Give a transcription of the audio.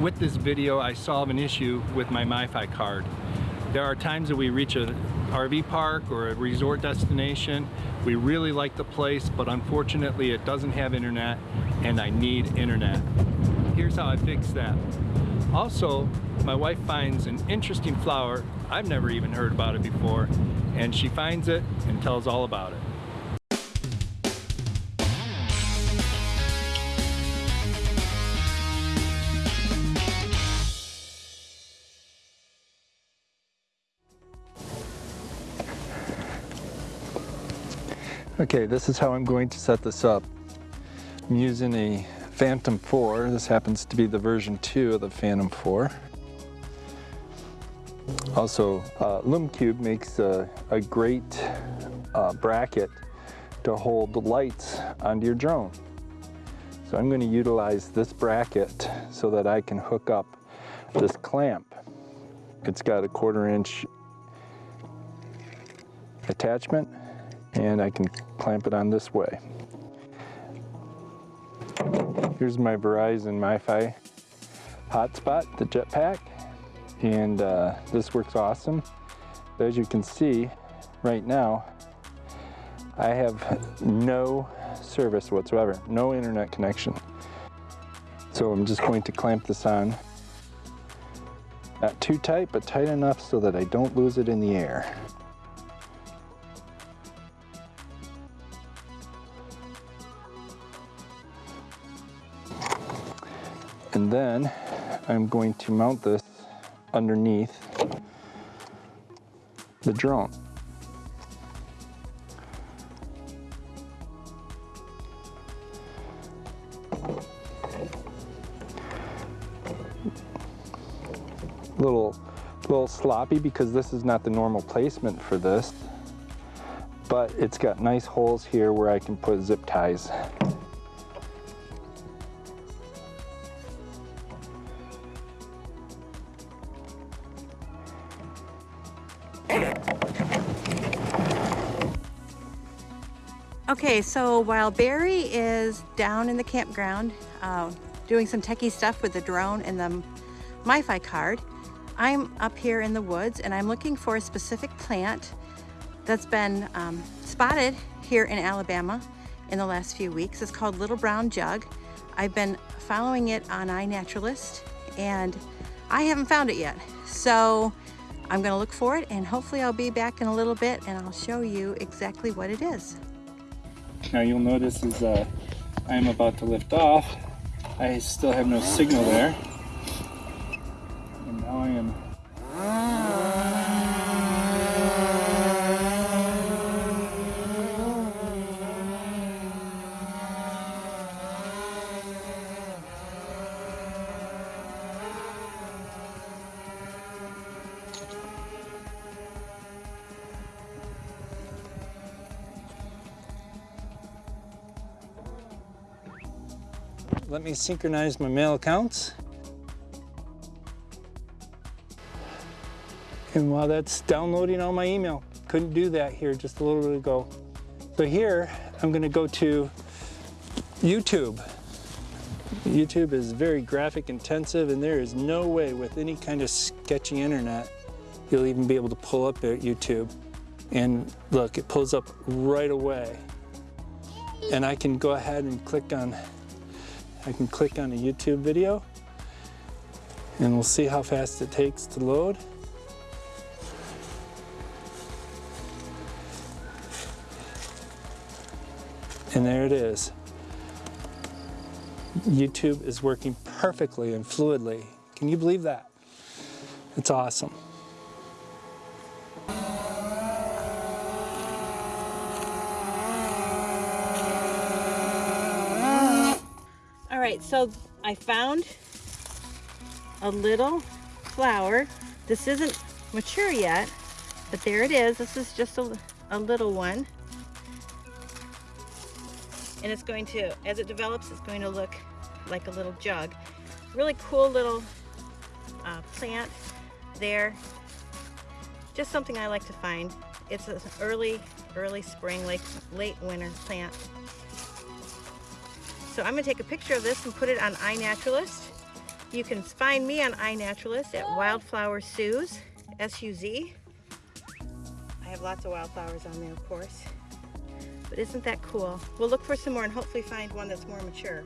with this video I solve an issue with my MiFi card. There are times that we reach a RV park or a resort destination. We really like the place, but unfortunately it doesn't have internet and I need internet. Here's how I fix that. Also, my wife finds an interesting flower. I've never even heard about it before. And she finds it and tells all about it. Okay, this is how I'm going to set this up. I'm using a Phantom 4. This happens to be the version 2 of the Phantom 4. Also, uh, makes a, a great uh, bracket to hold the lights onto your drone. So I'm going to utilize this bracket so that I can hook up this clamp. It's got a quarter inch attachment and I can clamp it on this way. Here's my Verizon MiFi hotspot, the jetpack, and uh, this works awesome. As you can see right now, I have no service whatsoever, no internet connection. So I'm just going to clamp this on. Not too tight, but tight enough so that I don't lose it in the air. And then I'm going to mount this underneath the drone. Little, little sloppy because this is not the normal placement for this, but it's got nice holes here where I can put zip ties. Okay, so while Barry is down in the campground uh, doing some techie stuff with the drone and the MiFi card, I'm up here in the woods and I'm looking for a specific plant that's been um, spotted here in Alabama in the last few weeks. It's called Little Brown Jug. I've been following it on iNaturalist and I haven't found it yet. So I'm gonna look for it and hopefully I'll be back in a little bit and I'll show you exactly what it is. Now you'll notice as uh, I'm about to lift off, I still have no signal there. And now I am let me synchronize my mail accounts. And while that's downloading all my email, couldn't do that here just a little bit ago. So here, I'm gonna go to YouTube. YouTube is very graphic intensive and there is no way with any kind of sketchy internet you'll even be able to pull up at YouTube. And look, it pulls up right away. And I can go ahead and click on I can click on a YouTube video and we'll see how fast it takes to load. And there it is. YouTube is working perfectly and fluidly. Can you believe that? It's awesome. Right, so I found a little flower. This isn't mature yet, but there it is. This is just a, a little one. And it's going to, as it develops, it's going to look like a little jug. Really cool little uh, plant there. Just something I like to find. It's an early, early spring, late, late winter plant. So I'm gonna take a picture of this and put it on iNaturalist You can find me on iNaturalist at Wildflower Suze, S-U-Z. I have lots of wildflowers on there, of course. But isn't that cool? We'll look for some more and hopefully find one that's more mature.